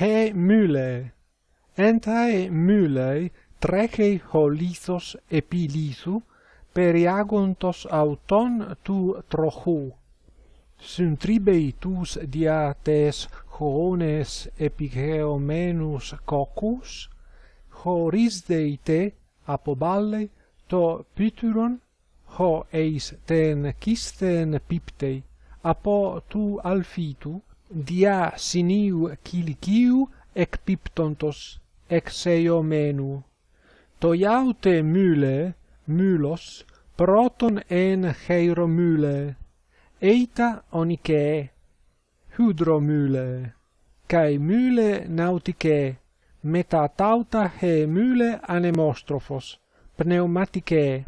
he myle. Entae mylei treche holisos epilisu, periagontos auton tu trochu. Syntribei tus diates hones epigeomenus cocus, horis deite apoballe to pyturon, ho eis ten kisten piptei, apo tu alfitu, dia siniu kilikiu ec piptontos ec seio menu. Toiaute mule, mylos, proton en hieromyle, eita onike, hydromyle, kai myle nautike, metatauta he myle anemostrophos, pneumatike.